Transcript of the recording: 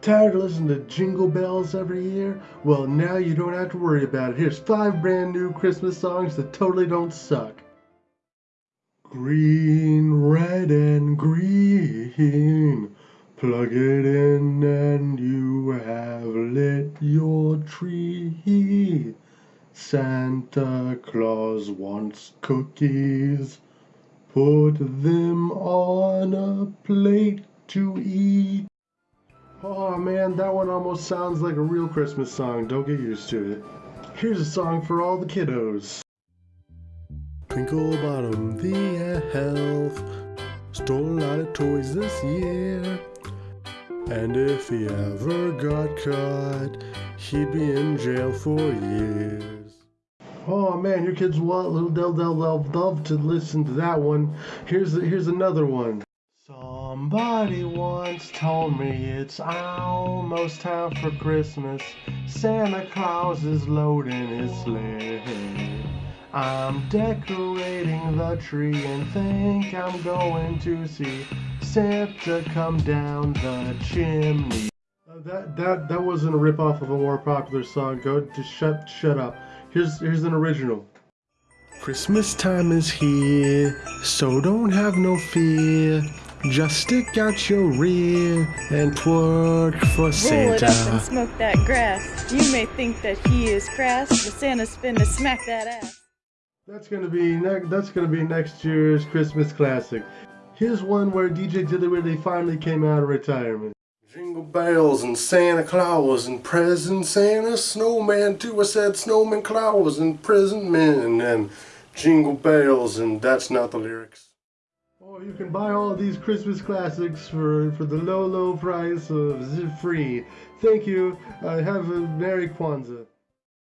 Tired of listening to jingle bells every year? Well, now you don't have to worry about it. Here's five brand new Christmas songs that totally don't suck. Green, red, and green. Plug it in and you have lit your tree. Santa Claus wants cookies. Put them on a plate to eat. Oh man, that one almost sounds like a real Christmas song. Don't get used to it. Here's a song for all the kiddos. Twinkle Bottom, the elf, stole a lot of toys this year. And if he ever got caught, he'd be in jail for years. Oh man, your kids will they'll, they'll, they'll love to listen to that one. Here's here's another one. Somebody once told me it's almost time for Christmas. Santa Claus is loading his sleigh. I'm decorating the tree and think I'm going to see Santa come down the chimney. Uh, that that that wasn't a ripoff of a more popular song. Go just shut shut up. Here's here's an original. Christmas time is here, so don't have no fear. Just stick out your rear and twerk for Roll Santa. it up and smoke that grass. You may think that he is crass, but Santa's finna smack that ass. That's gonna be ne- that's gonna be next year's Christmas classic. Here's one where DJ Dilly Willy finally came out of retirement. Jingle bells and Santa Claus and presents and a snowman too. I said snowman Claus and present men and jingle bells and that's not the lyrics. Oh, you can buy all these Christmas classics for, for the low, low price of free. Thank you. Uh, have a Merry Kwanzaa.